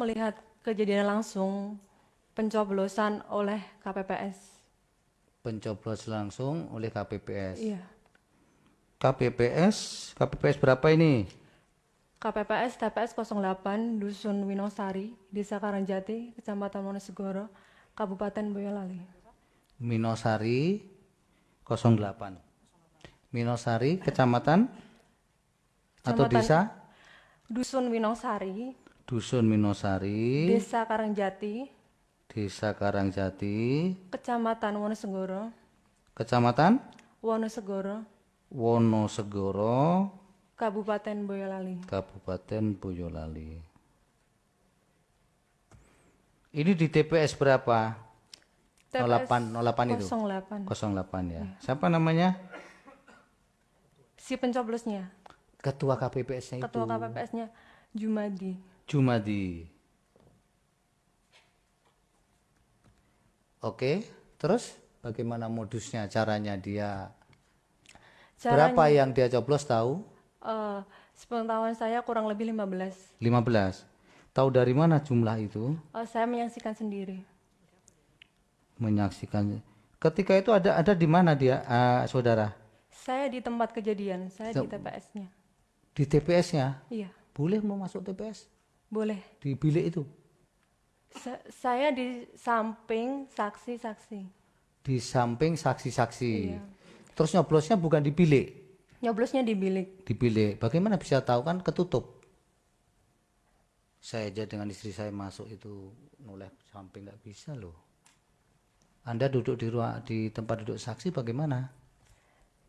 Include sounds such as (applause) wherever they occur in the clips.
melihat kejadian langsung pencoblosan oleh KPPS. Pencoblos langsung oleh KPPS. Iya. KPPS, KPPS berapa ini? KPPS TPS 08 Dusun Winosari, Desa Karangjati, Kecamatan Wonosegoro, Kabupaten Boyolali. Minosari 08. Minosari, kecamatan atau Kecamatan- desa? Dusun Winosari, Dusun Minosari, Desa Karangjati, Desa Karangjati, Kecamatan Wonosegoro, Kecamatan Wonosegoro, Wonosegoro, Kabupaten Boyolali. Kabupaten Boyolali. Ini di TPS berapa? 08, 08 itu? 08. 08 ya. Siapa namanya? Si pencoblosnya, Ketua KPPS-nya itu. ketua KPPS-nya Jumadi. Jumadi. Oke, terus bagaimana modusnya, caranya dia? Berapa yang dia coblos tahu? Eh, sepengetahuan saya kurang lebih 15. 15. Tahu dari mana jumlah itu? Eh, saya menyaksikan sendiri. Menyaksikan. Ketika itu ada ada di mana dia, eh, saudara? Saya di tempat kejadian, saya di TPS-nya. Di TPS-nya. Iya, Boleh mau masuk TPS? Boleh. Di bilik itu? Sa- saya di samping saksi-saksi. Di samping saksi-saksi. Iya. Terus nyoblosnya bukan di bilik? Nyoblosnya di bilik. di bilik. Bagaimana bisa tahu kan ketutup? Saya aja dengan istri saya masuk itu noleh samping nggak bisa loh. Anda duduk di ruang di tempat duduk saksi bagaimana?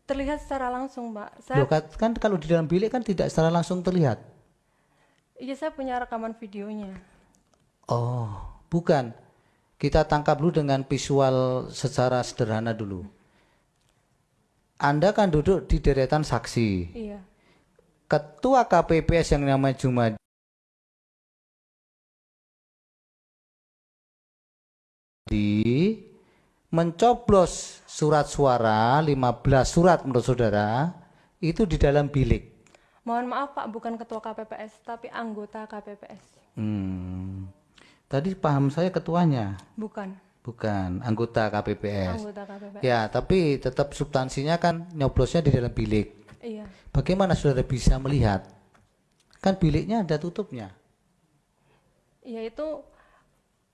Terlihat secara langsung, Mbak. Saya Loh, kan, kan kalau di dalam bilik kan tidak secara langsung terlihat. Iya saya punya rekaman videonya. Oh, bukan. Kita tangkap dulu dengan visual secara sederhana dulu. Anda kan duduk di deretan saksi. Iya. Ketua KPPS yang namanya Jumadi mencoblos surat suara 15 surat menurut saudara itu di dalam bilik. Mohon maaf Pak, bukan ketua KPPS, tapi anggota KPPS. Hmm. Tadi paham saya ketuanya, Bukan, bukan anggota KPPS. anggota KPPS. Ya, tapi tetap substansinya kan nyoblosnya di dalam bilik. Iya. Bagaimana saudara bisa melihat? Kan biliknya ada tutupnya. Iya itu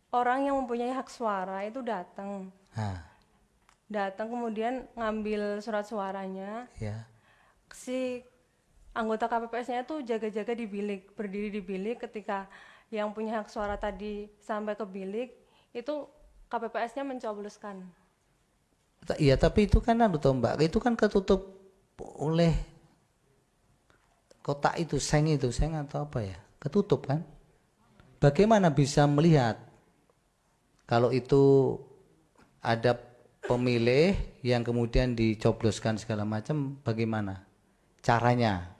orang yang mempunyai hak suara itu datang. Nah, Datang kemudian ngambil surat suaranya. ya. Si anggota KPPS-nya itu jaga-jaga di bilik, berdiri di bilik ketika yang punya hak suara tadi sampai ke bilik, itu KPPS-nya mencobloskan. Iya, tapi itu kan anu toh, Mbak, itu kan ketutup oleh kotak itu, seng itu, seng atau apa ya? Ketutup kan? Bagaimana bisa melihat kalau itu ada pemilih yang kemudian dicobloskan segala macam bagaimana caranya?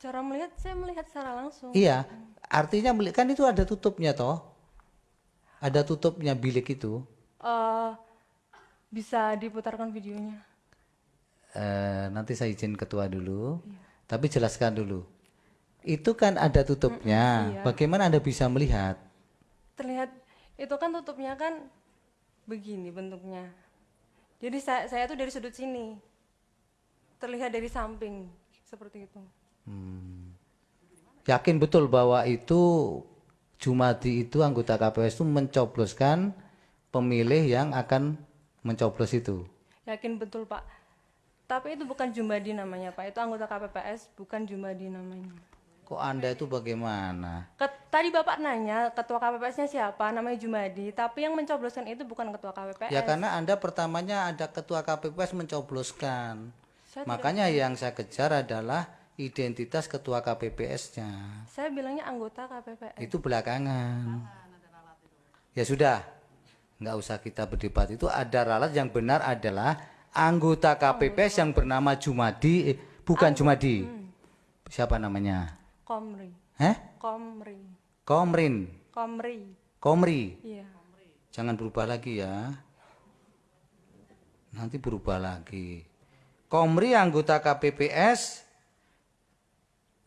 Cara melihat, saya melihat secara langsung. Iya, artinya kan itu ada tutupnya toh. Ada tutupnya bilik itu. Eh, bisa diputarkan videonya. Eh, nanti saya izin ketua dulu, tapi jelaskan dulu. Itu kan ada tutupnya. iya. Bagaimana anda bisa melihat? Terlihat itu kan tutupnya kan begini bentuknya. Jadi saya saya tuh dari sudut sini. Terlihat dari samping seperti itu. Yakin betul bahwa itu Jumadi itu anggota KPS itu mencobloskan pemilih yang akan mencoblos itu. Yakin betul Pak. Tapi itu bukan Jumadi namanya Pak. Itu anggota KPPS bukan Jumadi namanya. Kok anda itu bagaimana? Ket- tadi Bapak nanya ketua KPPS-nya siapa? Namanya Jumadi. Tapi yang mencobloskan itu bukan ketua KPPS. Ya karena anda pertamanya ada ketua KPPS mencobloskan. Saya Makanya yang saya kejar adalah identitas ketua KPPS-nya. Saya bilangnya anggota KPPS. itu belakangan. Ya sudah, nggak usah kita berdebat. Itu ada ralat yang benar adalah anggota KPPS yang bernama Jumadi, eh, bukan Jumadi. Siapa namanya? Komri. Heh? Komri. Komrin, Komri. Komri. Iya. Jangan berubah lagi ya. Nanti berubah lagi. Komri anggota KPPS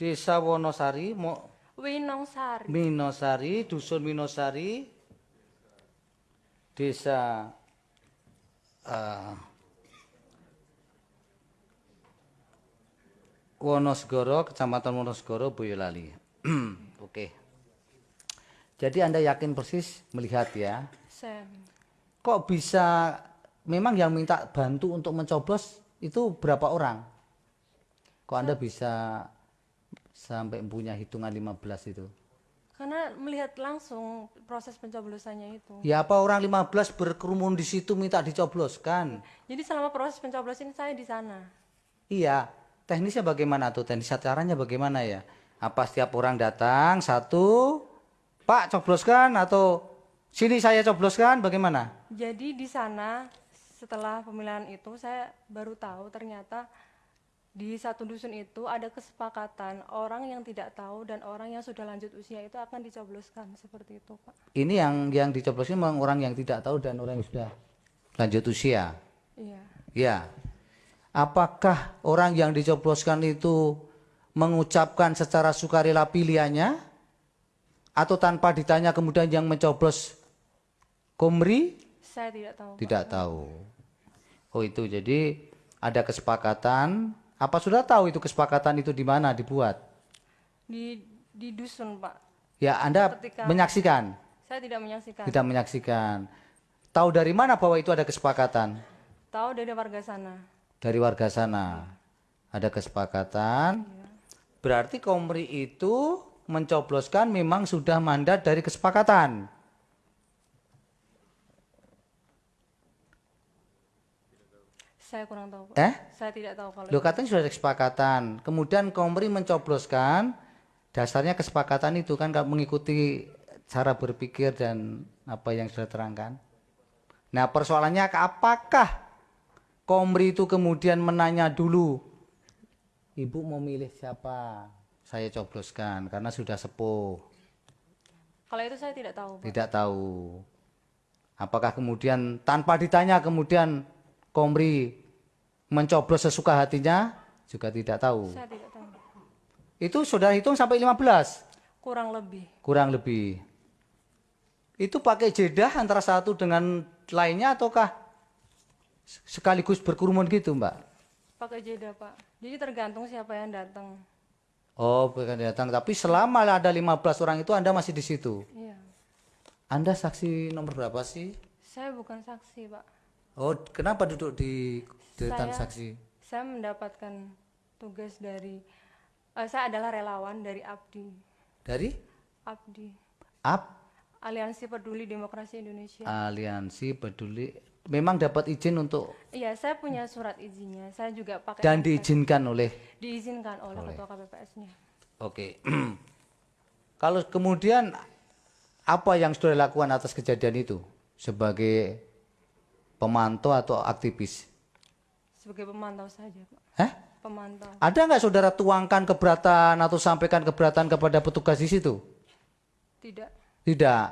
Desa Wonosari, mau Winongsari. Minosari, dusun Minosari, desa eh, Wonosgoro, kecamatan Wonosgoro, Boyolali. (clears throat) Oke. Jadi Anda yakin persis melihat ya? Saya Kok bisa memang yang minta bantu untuk mencoblos itu berapa orang? Kok Anda bisa sampai punya hitungan 15 itu? karena melihat langsung proses pencoblosannya itu. Ya apa orang 15 berkerumun di situ minta dicobloskan? Jadi selama proses pencoblosan saya di sana. Iya, teknisnya bagaimana tuh? Teknis caranya bagaimana ya? Apa setiap orang datang satu, Pak cobloskan atau sini saya cobloskan bagaimana? Jadi di sana setelah pemilihan itu saya baru tahu ternyata di satu dusun itu ada kesepakatan orang yang tidak tahu dan orang yang sudah lanjut usia itu akan dicobloskan seperti itu Pak. Ini yang yang dicobloskan memang orang yang tidak tahu dan orang yang sudah lanjut usia. Iya. Ya. Apakah orang yang dicobloskan itu mengucapkan secara sukarela pilihannya atau tanpa ditanya kemudian yang mencoblos Komri Saya tidak tahu. Pak. tidak tahu. Oh itu jadi ada kesepakatan. Apa sudah tahu itu kesepakatan itu di mana dibuat? Di di dusun Pak. Ya Anda Ketika- menyaksikan, Saya tidak menyaksikan. tidak menyaksikan. Tahu dari mana bahwa itu ada kesepakatan? Tahu dari warga sana. Dari warga sana. Ada kesepakatan. Berarti Komri itu mencobloskan memang sudah mandat dari kesepakatan. Saya kurang tahu Pak. Eh? Saya tidak tahu kalau Lo katanya sudah ada kesepakatan. Kemudian Komri mencobloskan dasarnya kesepakatan itu kan mengikuti cara berpikir dan apa yang sudah terangkan. Nah persoalannya apakah Komri itu kemudian menanya dulu, ibu mau milih siapa? Saya cobloskan karena sudah sepuh. kalau itu saya tidak tahu Pak. Tidak tahu. Apakah kemudian tanpa ditanya kemudian Komri mencoblos sesuka hatinya? Juga tidak tahu. Saya tidak tahu. Itu sudah hitung sampai 15? Kurang lebih. Kurang lebih. Itu pakai jeda antara satu dengan lainnya ataukah sekaligus berkerumun gitu mbak? Pakai jeda Pak. Jadi tergantung siapa yang datang. Oh bukan datang, tapi selama ada 15 orang itu Anda masih di situ. Iya. Anda saksi nomor berapa sih? Saya bukan saksi Pak. Oh kenapa duduk di deretan Saya- saksi? Saya mendapatkan tugas dari eh, saya adalah relawan dari ABDI. Dari ABDI. AP Aliansi Peduli Demokrasi Indonesia. Aliansi Peduli. Memang dapat izin untuk Iya, saya punya surat izinnya. Saya juga pakai dan diizinkan oleh diizinkan oleh, ketua KPPS-nya. Oke. (clears throat) Kalau kemudian apa yang sudah dilakukan atas kejadian itu sebagai pemantau atau aktivis? Sebagai pemantau saja, Pak. Hah? Pemantau. Ada nggak saudara tuangkan keberatan atau sampaikan keberatan kepada petugas di situ? Tidak. Tidak.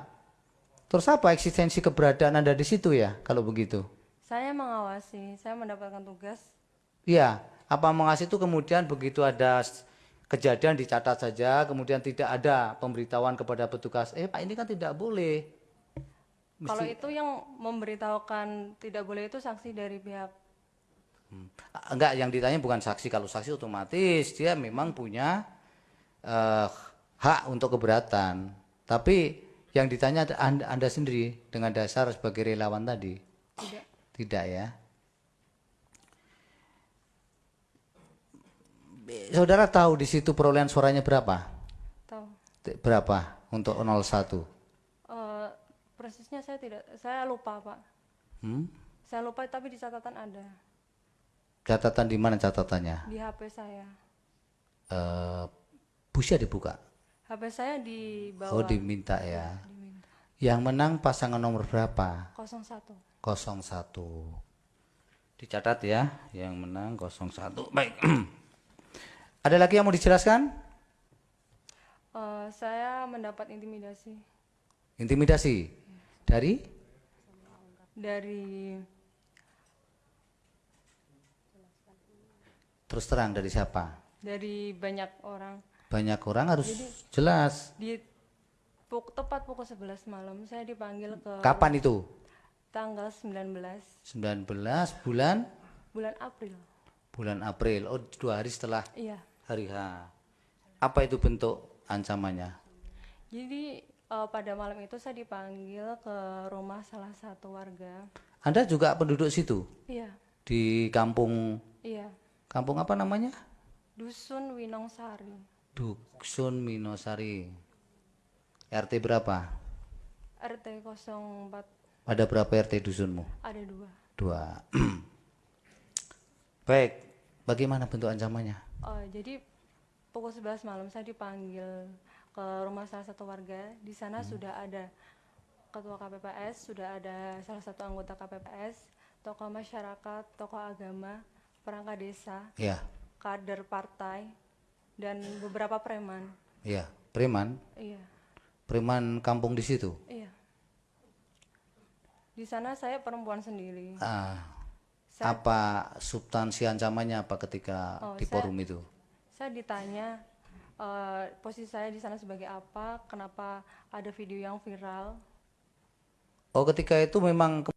Terus apa eksistensi keberadaan Anda di situ ya kalau begitu? Saya mengawasi, saya mendapatkan tugas. Iya, apa mengasih itu kemudian begitu ada kejadian dicatat saja, kemudian tidak ada pemberitahuan kepada petugas, eh Pak ini kan tidak boleh. Kalau itu yang memberitahukan tidak boleh itu saksi dari pihak Hmm. Enggak, yang ditanya bukan saksi. Kalau saksi otomatis dia memang punya eh, hak untuk keberatan. Tapi yang ditanya anda, anda sendiri dengan dasar sebagai relawan tadi. tidak. Tidak ya. Saudara tahu di situ perolehan suaranya berapa? Tahu. Berapa untuk 01? Persisnya saya tidak, saya lupa Pak. Hmm? Saya lupa tapi di catatan ada Catatan di mana catatannya? di HP saya. Eh, busia dibuka. HP saya di bawah Oh diminta ya. diminta. Yang menang pasangan nomor berapa? 01. 01. Dicatat ya, yang menang 01. Baik. (clears throat) Ada lagi yang mau dijelaskan? Eh, saya mendapat intimidasi Intimidasi dari dari terus terang dari siapa? dari banyak orang banyak orang harus jelas. Di puk- tepat pukul 11 malam saya dipanggil ke Kapan itu? tanggal 19 19 bulan bulan April. bulan April. Oh, dua hari setelah Iya. hari H. Apa itu bentuk ancamannya? Jadi eh, pada malam itu saya dipanggil ke rumah salah satu warga. Anda juga penduduk situ Iya, di kampung iya. kampung apa namanya? Dusun Winongsari. Dusun Minosari. RT berapa? RT 04 Ada berapa RT dusunmu? ada dua. Dua. (clears throat) Baik, bagaimana bentuk ancamannya? Oh, jadi pukul 11 malam saya dipanggil ke rumah salah satu warga. Di sana sudah ada ketua KPPS, sudah ada salah satu anggota KPPS, tokoh masyarakat, tokoh agama, perangkat desa, Ya, kader partai, dan beberapa preman. ya, preman, Iya, preman kampung di situ. iya. Di sana saya perempuan sendiri. Ah, apa substansi ancamannya apa ketika Oh, di saya- forum itu? Saya ditanya eh, posisi saya di sana sebagai apa, kenapa ada video yang viral. Oh, ketika itu memang